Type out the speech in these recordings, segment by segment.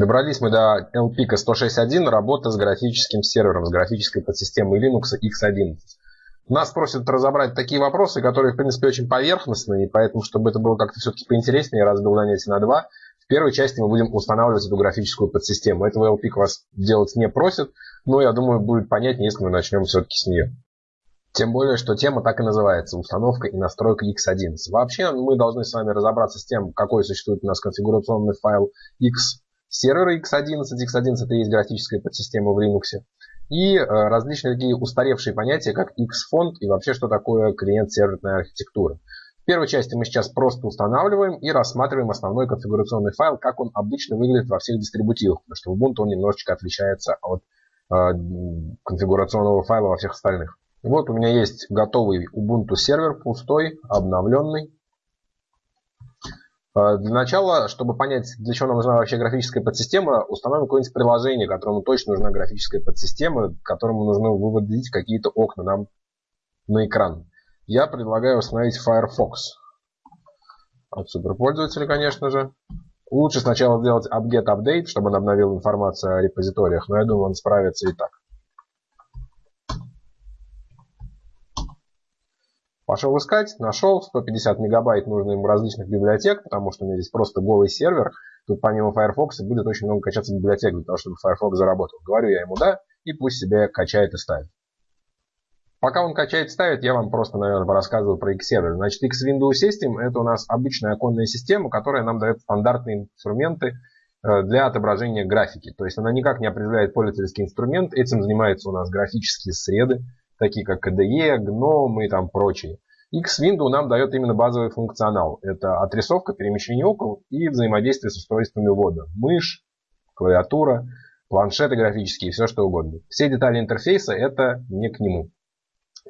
Добрались мы до LPIC 106.1, работа с графическим сервером, с графической подсистемой Linux X11. Нас просят разобрать такие вопросы, которые, в принципе, очень поверхностные, и поэтому, чтобы это было как-то все-таки поинтереснее, я разбил занятие на два. В первой части мы будем устанавливать эту графическую подсистему. Этого LPIC вас делать не просит, но я думаю, будет понятнее, если мы начнем все-таки с нее. Тем более, что тема так и называется – установка и настройка X11. Вообще, мы должны с вами разобраться с тем, какой существует у нас конфигурационный файл X сервера X11. X11 – это есть графическая подсистема в Linux и э, различные такие устаревшие понятия, как X-фонд и вообще, что такое клиент-серверная архитектура. В первой части мы сейчас просто устанавливаем и рассматриваем основной конфигурационный файл, как он обычно выглядит во всех дистрибутивах, потому что Ubuntu он немножечко отличается от э, конфигурационного файла во всех остальных. Вот у меня есть готовый Ubuntu сервер, пустой, обновленный. Э, для начала, чтобы понять, для чего нам нужна вообще графическая подсистема, установим какое-нибудь приложение, которому точно нужна графическая подсистема, которому нужно выводить какие-то окна нам на экран. Я предлагаю установить Firefox. От суперпользователя, конечно же. Лучше сначала сделать apt-get чтобы он обновил информацию о репозиториях, но я думаю, он справится и так. Пошел искать, нашел 150 мегабайт нужно ему различных библиотек, потому что у меня здесь просто голый сервер. Тут помимо Firefox будет очень много качаться библиотек для того, чтобы Firefox заработал. Говорю я ему да, и пусть себе качает и ставит. Пока он качает и ставит, я вам просто, наверное, порассказываю про X-сервер. Значит, X-Window System это у нас обычная оконная система, которая нам дает стандартные инструменты э, для отображения графики. То есть она никак не определяет пользовательский инструмент. Этим занимаются у нас графические среды такие как KDE, GNOME и там прочие. X-Window нам дает именно базовый функционал. Это отрисовка, перемещение окон и взаимодействие с устройствами ввода. Мышь, клавиатура, планшеты графические, все что угодно. Все детали интерфейса это не к нему.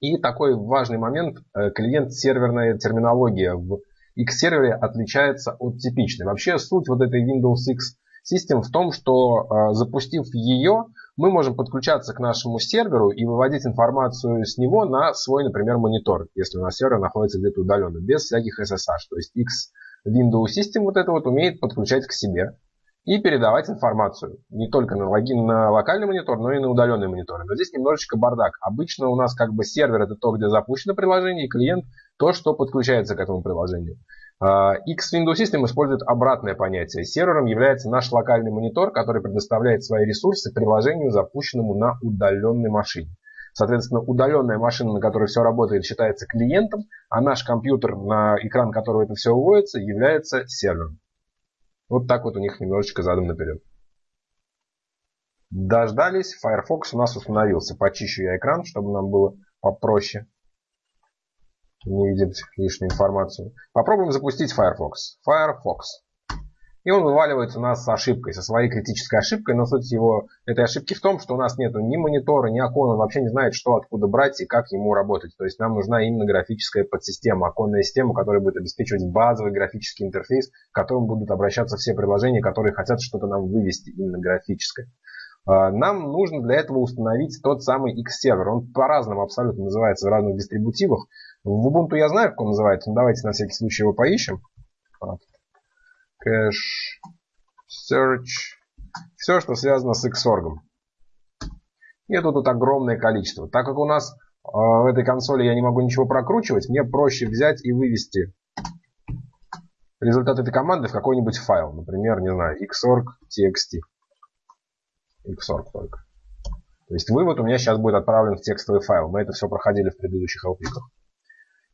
И такой важный момент, э, клиент-серверная терминология в X-сервере отличается от типичной. Вообще суть вот этой Windows X System в том, что э, запустив ее, мы можем подключаться к нашему серверу и выводить информацию с него на свой, например, монитор, если у нас сервер находится где-то удаленно, без всяких SSH. То есть X Windows System вот это вот умеет подключать к себе и передавать информацию. Не только на логин на локальный монитор, но и на удаленные мониторы. Но здесь немножечко бардак. Обычно у нас как бы сервер это то, где запущено приложение, и клиент то, что подключается к этому приложению. А, X Windows System использует обратное понятие. Сервером является наш локальный монитор, который предоставляет свои ресурсы приложению, запущенному на удаленной машине. Соответственно, удаленная машина, на которой все работает, считается клиентом, а наш компьютер, на экран которого это все выводится, является сервером. Вот так вот у них немножечко задом наперед. Дождались, Firefox у нас установился. Почищу я экран, чтобы нам было попроще не видит лишнюю информацию. Попробуем запустить Firefox. Firefox. И он вываливается у нас с ошибкой, со своей критической ошибкой. Но суть его этой ошибки в том, что у нас нет ни монитора, ни окон. Он вообще не знает, что откуда брать и как ему работать. То есть нам нужна именно графическая подсистема, оконная система, которая будет обеспечивать базовый графический интерфейс, к которому будут обращаться все приложения, которые хотят что-то нам вывести, именно графическое. А, нам нужно для этого установить тот самый X-сервер. Он по-разному абсолютно называется в разных дистрибутивах. В Ubuntu я знаю, как он называется, но давайте на всякий случай его поищем. Cache, Search, все, что связано с Xorg. И тут, тут огромное количество. Так как у нас э, в этой консоли я не могу ничего прокручивать, мне проще взять и вывести результат этой команды в какой-нибудь файл. Например, не знаю, xorg.txt. Xorg только. То есть вывод у меня сейчас будет отправлен в текстовый файл. Мы это все проходили в предыдущих алпиках.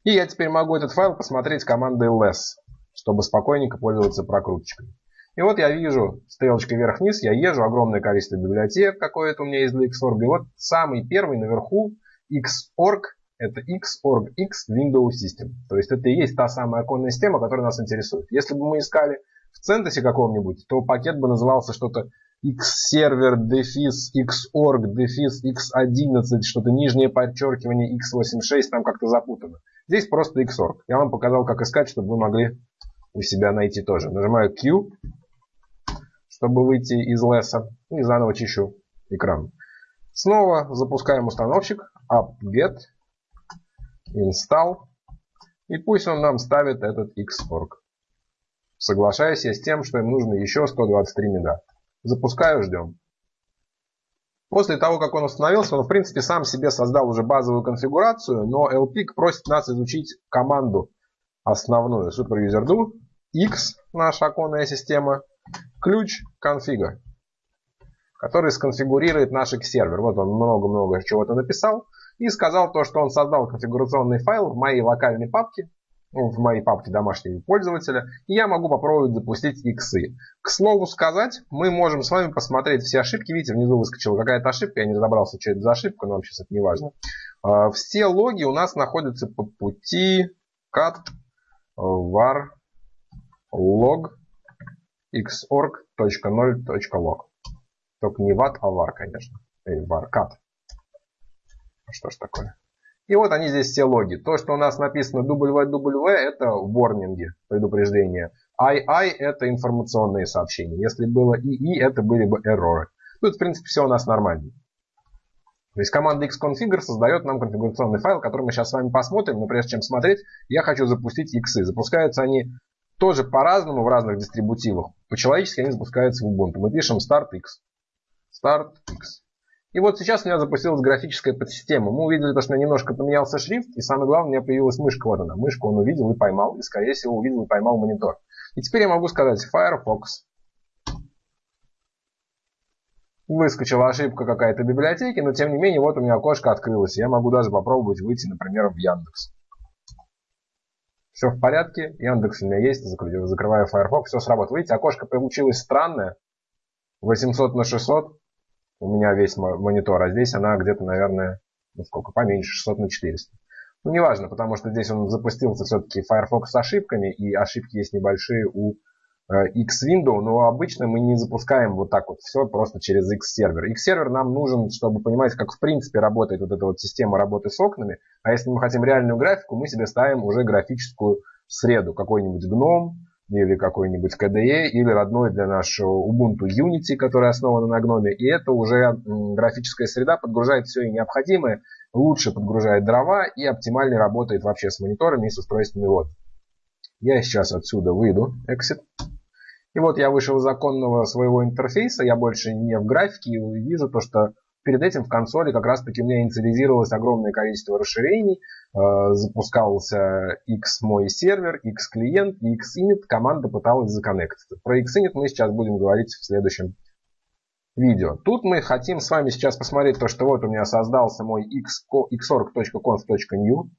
И я теперь могу этот файл посмотреть командой less, чтобы спокойненько пользоваться прокруточкой. И вот я вижу стрелочкой вверх-вниз, я езжу, огромное количество библиотек какое-то у меня есть для Xorg. И вот самый первый наверху Xorg, это Xorg X Windows System. То есть это и есть та самая оконная система, которая нас интересует. Если бы мы искали в CentOS каком-нибудь, то пакет бы назывался что-то X-сервер, дефис, Xorg, дефис, X11, что-то нижнее подчеркивание, X86, там как-то запутано. Здесь просто Xorg. Я вам показал, как искать, чтобы вы могли у себя найти тоже. Нажимаю Q, чтобы выйти из леса. И заново чищу экран. Снова запускаем установщик. apt-get, install. И пусть он нам ставит этот Xorg. Соглашаюсь я с тем, что им нужно еще 123 мега. Запускаю, ждем. После того, как он установился, он в принципе сам себе создал уже базовую конфигурацию, но LPIC просит нас изучить команду основную superuser.do, x, наша оконная система, ключ configure, который сконфигурирует наш X-сервер. Вот он много-много чего-то написал и сказал то, что он создал конфигурационный файл в моей локальной папке, в моей папке домашнего пользователя, и я могу попробовать запустить иксы. К слову сказать, мы можем с вами посмотреть все ошибки. Видите, внизу выскочила какая-то ошибка, я не разобрался, что это за ошибка, но вам сейчас это не важно. А, все логи у нас находятся по пути cat var log xorg.0.log. Только не var, а var, конечно. Или var cat. Что ж такое? И вот они здесь все логи. То, что у нас написано www, это ворнинги, предупреждения. II это информационные сообщения. Если было II, это были бы эрроры. Тут, в принципе, все у нас нормально. То есть команда xconfigure создает нам конфигурационный файл, который мы сейчас с вами посмотрим. Но прежде чем смотреть, я хочу запустить иксы. Запускаются они тоже по-разному в разных дистрибутивах. По-человечески они запускаются в Ubuntu. Мы пишем start x. Start x. И вот сейчас у меня запустилась графическая подсистема. Мы увидели, то, что немножко поменялся шрифт, и самое главное, у меня появилась мышка. Вот она. Мышку он увидел и поймал, и, скорее всего, увидел и поймал монитор. И теперь я могу сказать Firefox. Выскочила ошибка какая-то библиотеки, но тем не менее, вот у меня окошко открылось. Я могу даже попробовать выйти, например, в Яндекс. Все в порядке, Яндекс у меня есть, закрываю Firefox, все сработало. Видите, окошко получилось странное. 800 на 600 у меня весь монитор, а здесь она где-то, наверное, ну сколько, поменьше, 600 на 400. Ну, неважно, потому что здесь он запустился все-таки Firefox с ошибками, и ошибки есть небольшие у э, X-Window, но обычно мы не запускаем вот так вот все просто через X-сервер. X-сервер нам нужен, чтобы понимать, как в принципе работает вот эта вот система работы с окнами, а если мы хотим реальную графику, мы себе ставим уже графическую среду, какой-нибудь GNOME, или какой-нибудь KDE, или родной для нашего Ubuntu Unity, который основан на Gnome. И это уже графическая среда подгружает все и необходимое, лучше подгружает дрова и оптимально работает вообще с мониторами и с устройствами вот. Я сейчас отсюда выйду, exit. И вот я вышел из законного своего интерфейса, я больше не в графике и вижу то, что Перед этим в консоли как раз таки у меня инициализировалось огромное количество расширений. Э, запускался X мой сервер, X клиент, X init. Команда пыталась законнектиться. Про X init мы сейчас будем говорить в следующем видео. Тут мы хотим с вами сейчас посмотреть то, что вот у меня создался мой xorg.conf.new.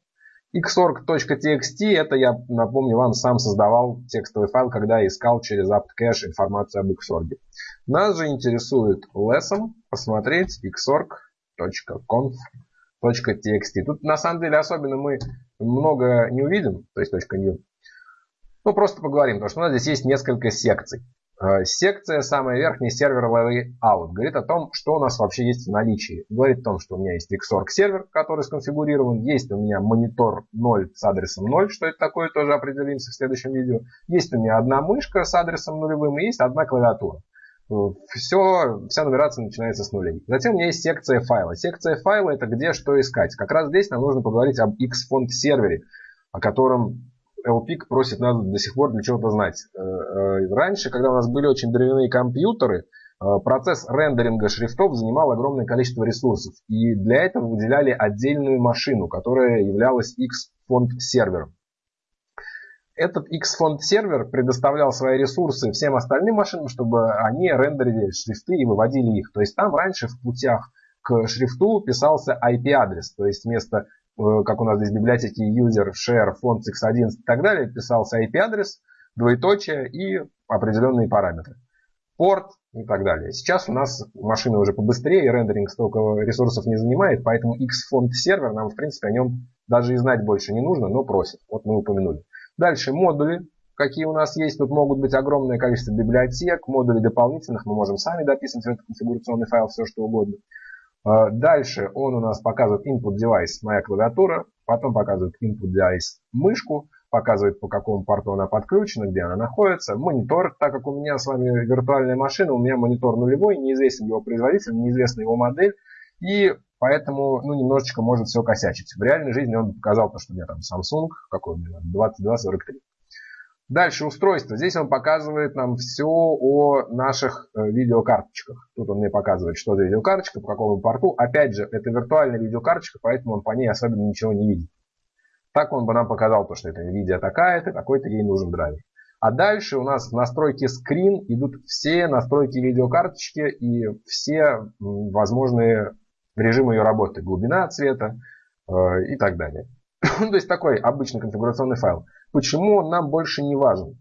xorg.txt это я напомню вам сам создавал текстовый файл, когда искал через apt-cache информацию об xorg. Нас же интересует lesson посмотреть xorg.conf.txt. Тут на самом деле особенно мы много не увидим, то есть .new. Ну, просто поговорим, потому что у нас здесь есть несколько секций. Э, секция, самая верхняя, сервер layout, говорит о том, что у нас вообще есть в наличии. Говорит о том, что у меня есть Xorg сервер, который сконфигурирован, есть у меня монитор 0 с адресом 0, что это такое, тоже определимся в следующем видео. Есть у меня одна мышка с адресом нулевым и есть одна клавиатура все, вся нумерация начинается с нулей. Затем у меня есть секция файла. Секция файла это где что искать. Как раз здесь нам нужно поговорить об Xfont сервере, о котором LPIC просит нас до сих пор для чего-то знать. Э, э, раньше, когда у нас были очень древние компьютеры, э, процесс рендеринга шрифтов занимал огромное количество ресурсов. И для этого выделяли отдельную машину, которая являлась Xfont сервером. Этот Xfont сервер предоставлял свои ресурсы всем остальным машинам, чтобы они рендерили шрифты и выводили их. То есть там раньше в путях к шрифту писался IP-адрес, то есть вместо, э, как у нас здесь в библиотеке user, share, font x11 и так далее, писался IP-адрес, двоеточие и определенные параметры. Порт и так далее. Сейчас у нас машины уже побыстрее, рендеринг столько ресурсов не занимает, поэтому Xfont сервер нам, в принципе, о нем даже и знать больше не нужно, но просит. Вот мы упомянули. Дальше модули, какие у нас есть. Тут могут быть огромное количество библиотек, модулей дополнительных. Мы можем сами дописывать в этот конфигурационный файл все, что угодно. А, дальше он у нас показывает input device, моя клавиатура. Потом показывает input device мышку. Показывает, по какому порту она подключена, где она находится. Монитор, так как у меня с вами виртуальная машина, у меня монитор нулевой, неизвестен его производитель, неизвестна его модель. И Поэтому, ну, немножечко может все косячить. В реальной жизни он показал то, что у меня там Samsung, какой у меня, 2243. Дальше устройство. Здесь он показывает нам все о наших э, видеокарточках. Тут он мне показывает, что за видеокарточка, по какому порту. Опять же, это виртуальная видеокарточка, поэтому он по ней особенно ничего не видит. Так он бы нам показал, то, что это NVIDIA такая-то, такой-то ей нужен драйвер. А дальше у нас в настройке screen идут все настройки видеокарточки и все возможные режимы ее работы. Глубина цвета э, и так далее. То есть такой обычный конфигурационный файл. Почему он нам больше не важен?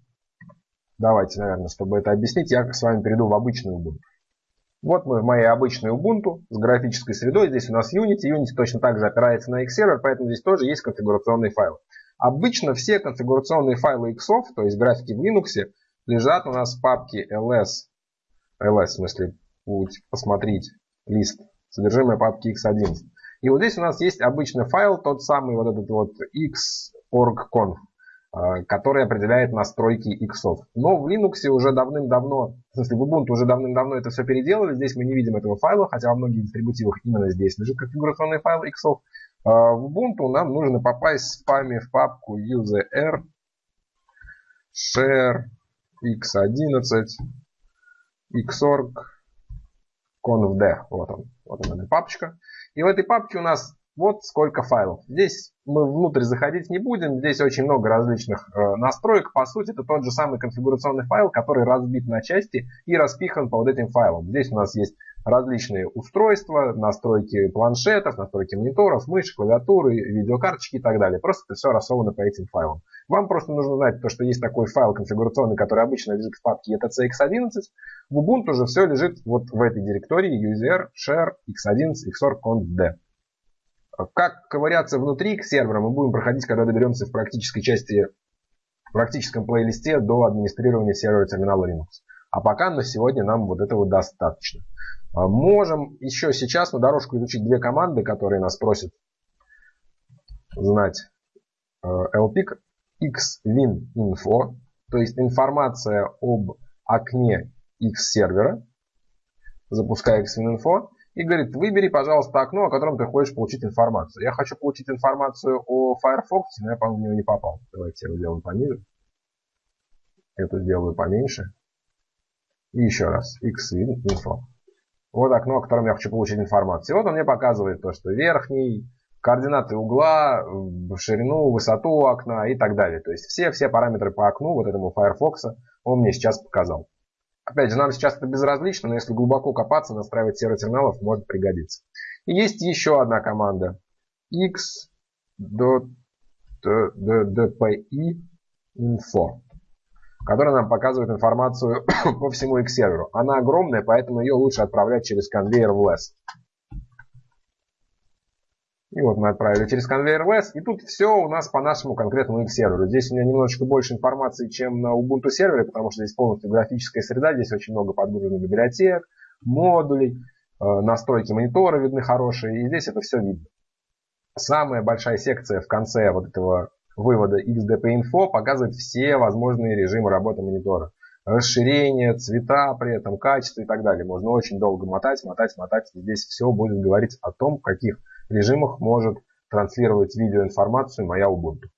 Давайте, наверное, чтобы это объяснить, я с вами перейду в обычную Ubuntu. Вот мы в моей обычной Ubuntu с графической средой. Здесь у нас Unity. Unity точно так же опирается на X-сервер, поэтому здесь тоже есть конфигурационные файлы. Обычно все конфигурационные файлы X, то есть графики в Linux, лежат у нас в папке ls. ls, в смысле, посмотреть лист, содержимое папки x11. И вот здесь у нас есть обычный файл, тот самый вот этот вот x.org.conf. Э, который определяет настройки иксов. Но в Linux уже давным-давно, в смысле в Ubuntu уже давным-давно это все переделали. Здесь мы не видим этого файла, хотя во многих дистрибутивах именно здесь лежит конфигурационный файл иксов. Э, в Ubuntu нам нужно попасть в спаме в папку user share x11 xorg confd. Вот он, вот она папочка. И в этой папке у нас вот сколько файлов. Здесь мы внутрь заходить не будем. Здесь очень много различных э, настроек. По сути, это тот же самый конфигурационный файл, который разбит на части и распихан по вот этим файлам. Здесь у нас есть различные устройства, настройки планшетов, настройки мониторов, мыши, клавиатуры, видеокарточки и так далее. Просто это все рассовано по этим файлам. Вам просто нужно знать, то, что есть такой файл конфигурационный, который обычно лежит в папке etc x11. В Ubuntu уже все лежит вот в этой директории user share x11 xorg conf как ковыряться внутри к сервера мы будем проходить, когда доберемся в практической части, в практическом плейлисте до администрирования сервера терминала Linux. А пока на сегодня нам вот этого достаточно. А, можем еще сейчас на дорожку изучить две команды, которые нас просят знать. lpic xwin.info, то есть информация об окне X сервера, запуская xwin.info, и говорит, выбери, пожалуйста, окно, о котором ты хочешь получить информацию. Я хочу получить информацию о Firefox, но я, по-моему, в него не попал. Давайте я его сделаю пониже. Эту сделаю поменьше. И еще раз. Xwin info. Вот окно, о котором я хочу получить информацию. И вот он мне показывает то, что верхний, координаты угла, ширину, высоту окна и так далее. То есть все, все параметры по окну вот этому Firefox он мне сейчас показал. Опять же, нам сейчас это безразлично, но если глубоко копаться, настраивать сервер терминалов может пригодиться. И есть еще одна команда. x.dpi info, которая нам показывает информацию по всему X-серверу. Она огромная, поэтому ее лучше отправлять через конвейер в LESS. И вот мы отправили через конвейер LS. И тут все у нас по нашему конкретному X-серверу. Здесь у меня немножечко больше информации, чем на Ubuntu сервере, потому что здесь полностью графическая среда. Здесь очень много подгруженных библиотек, модулей, э, настройки монитора видны хорошие. И здесь это все видно. Самая большая секция в конце вот этого вывода XDP-Info показывает все возможные режимы работы монитора. Расширение, цвета при этом, качество и так далее. Можно очень долго мотать, мотать, мотать. Здесь все будет говорить о том, в каких режимах может транслировать видеоинформацию моя Ubuntu.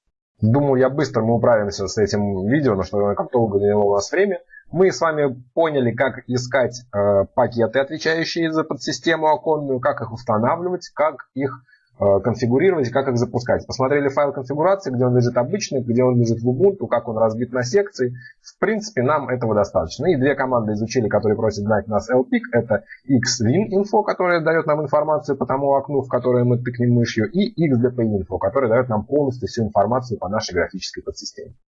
Думаю, я быстро мы управимся с этим видео, но что как долго заняло у нас время. Мы с вами поняли, как искать э, пакеты, отвечающие за подсистему оконную, как их устанавливать, как их Э, конфигурировать, как их запускать. Посмотрели файл конфигурации, где он лежит обычный, где он лежит в Ubuntu, как он разбит на секции. В принципе, нам этого достаточно. И две команды изучили, которые просят знать нас LPIC. Это xwin.info, которая дает нам информацию по тому окну, в которое мы тыкнем мышью, и xdp.info, который дает нам полностью всю информацию по нашей графической подсистеме.